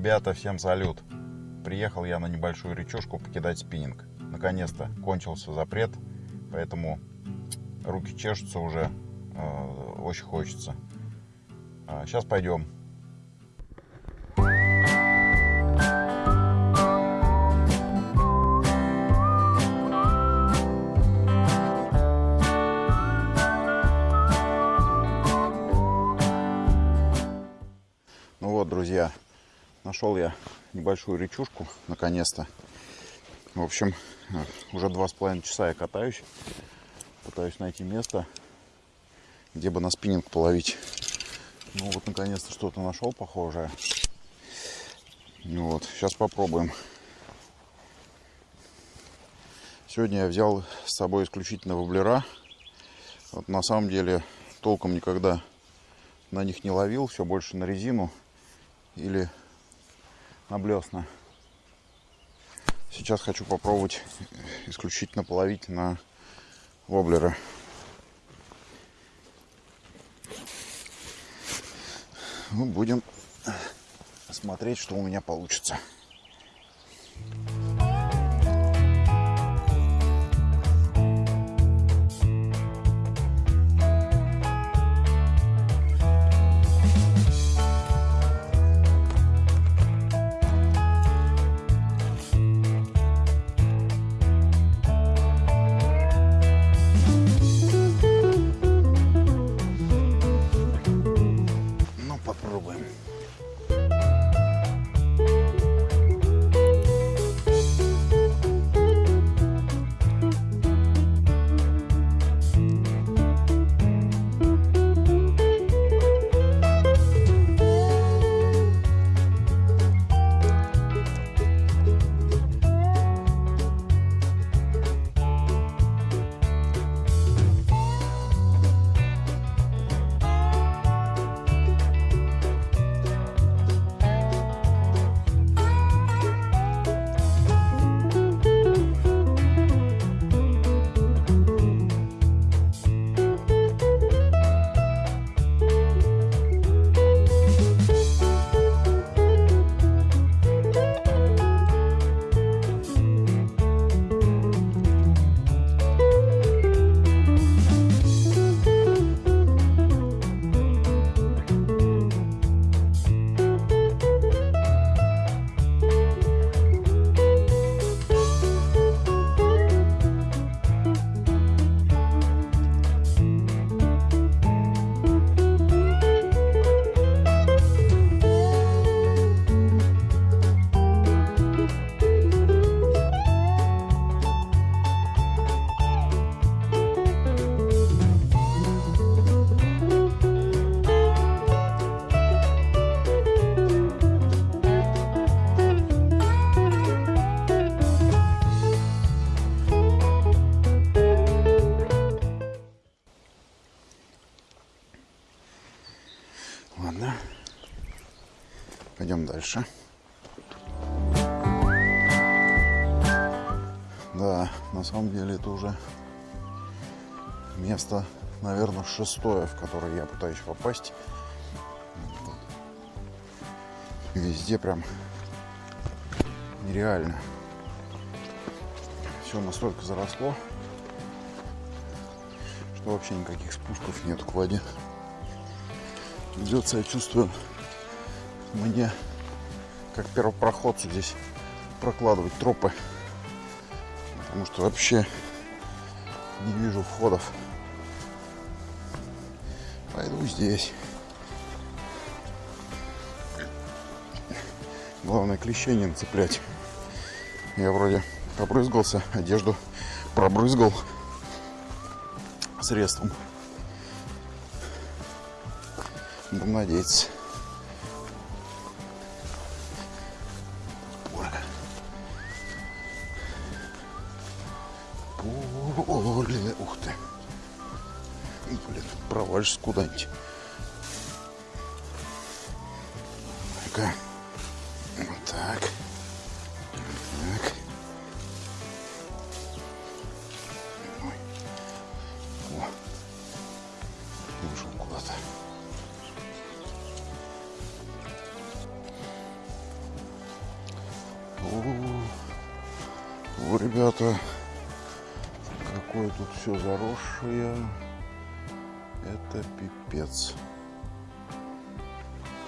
Ребята, всем салют! Приехал я на небольшую речушку покидать спиннинг. Наконец-то кончился запрет, поэтому руки чешутся уже, э, очень хочется. Сейчас пойдем. Нашел я небольшую речушку, наконец-то. В общем, э, уже два с половиной часа я катаюсь. Пытаюсь найти место, где бы на спиннинг половить. Ну вот, наконец-то что-то нашел похожее. Ну вот, сейчас попробуем. Сегодня я взял с собой исключительно воблера. Вот на самом деле толком никогда на них не ловил, все больше на резину или на блесна. Сейчас хочу попробовать исключительно половить на воблеры. Ну, будем смотреть, что у меня получится. Ладно. Пойдем дальше. Да, на самом деле это уже место, наверное, шестое, в которое я пытаюсь попасть. Везде прям нереально. Все настолько заросло, что вообще никаких спусков нет к воде. Придется, я чувствую, мне, как первопроходцу здесь прокладывать тропы. Потому что вообще не вижу входов. Пойду здесь. Главное клещей не нацеплять. Я вроде побрызгался, одежду пробрызгал средством. Спорка. Поле. Ух ты. Блин, провалишься куда-нибудь. Ну-ка. Ребята, какое тут все заросшее. Это пипец.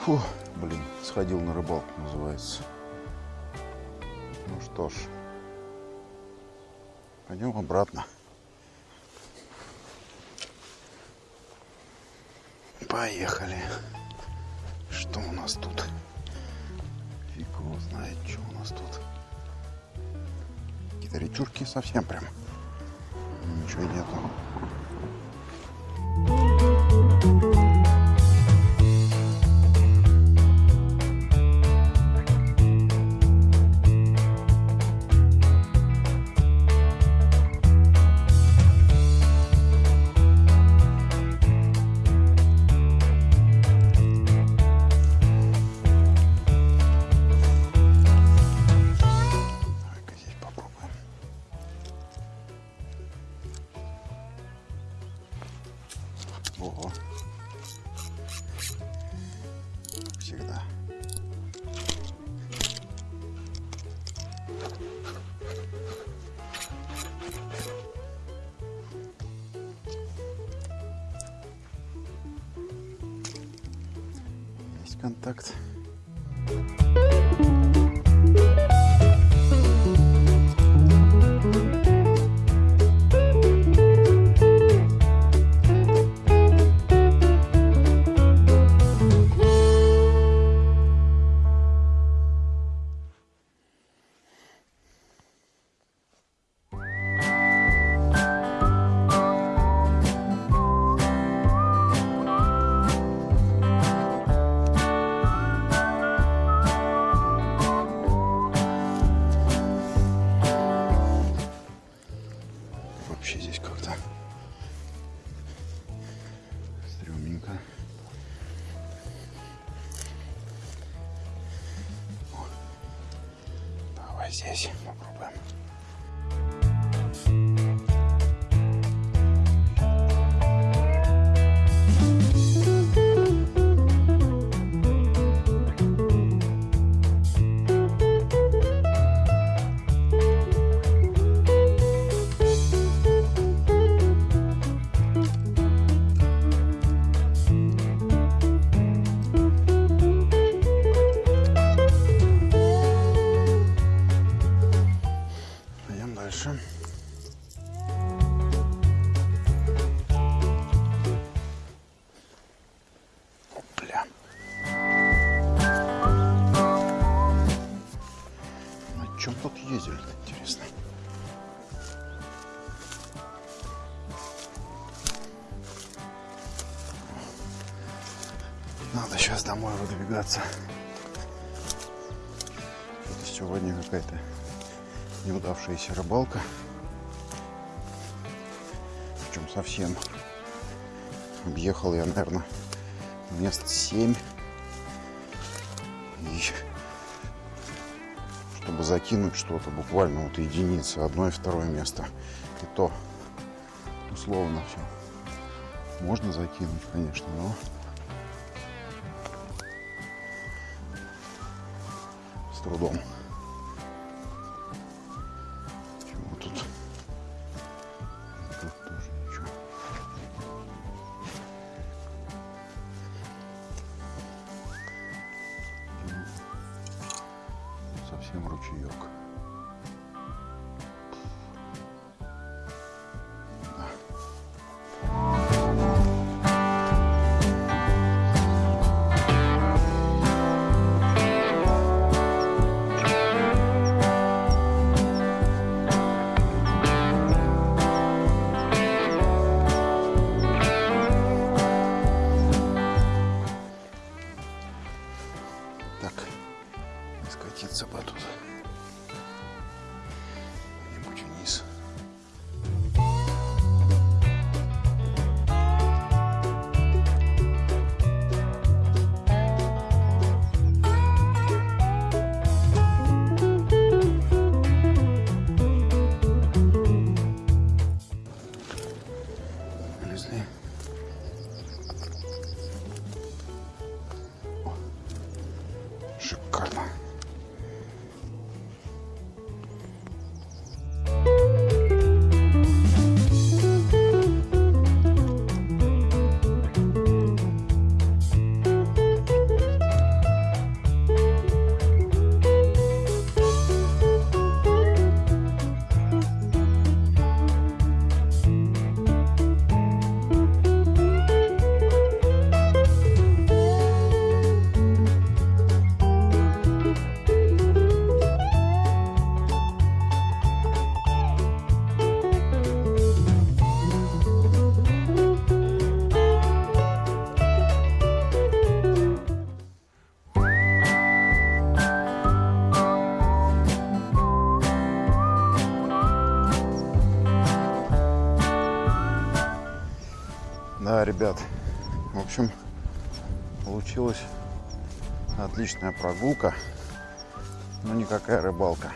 Фу, блин, сходил на рыбалку, называется. Ну что ж, пойдем обратно. Поехали. Что у нас тут? Фиг его знает, что у нас тут. Какие-то речушки совсем прям. Ничего нету. Есть контакт. Сейчас домой выдвигаться. Это сегодня какая-то неудавшаяся рыбалка. Причем совсем. Объехал я, наверное, мест 7. И чтобы закинуть что-то, буквально вот единицы, одно и второе место. И то условно все. Можно закинуть, конечно, но трудом. Чего тут? Тут тоже ничего. Совсем ручеек. Не скатиться бы тут. Где-нибудь вниз. Вылезли. Ребят, в общем, получилась отличная прогулка, но никакая рыбалка.